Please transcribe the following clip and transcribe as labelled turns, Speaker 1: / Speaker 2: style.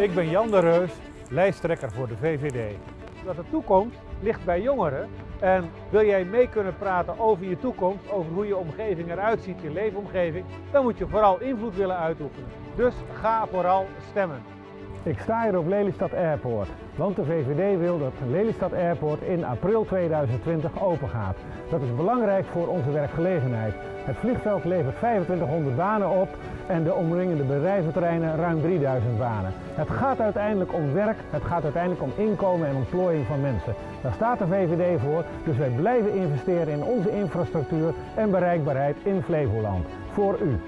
Speaker 1: Ik ben Jan de Reus, lijsttrekker voor de VVD. Dat de toekomst ligt bij jongeren en wil jij mee kunnen praten over je toekomst, over hoe je omgeving eruit ziet, je leefomgeving, dan moet je vooral invloed willen uitoefenen. Dus ga vooral stemmen.
Speaker 2: Ik sta hier op Lelystad Airport, want de VVD wil dat Lelystad Airport in april 2020 open gaat. Dat is belangrijk voor onze werkgelegenheid. Het vliegveld levert 2500 banen op en de omringende bedrijventerreinen ruim 3000 banen. Het gaat uiteindelijk om werk, het gaat uiteindelijk om inkomen en ontplooiing van mensen. Daar staat de VVD voor, dus wij blijven investeren in onze infrastructuur en bereikbaarheid in Flevoland. Voor u.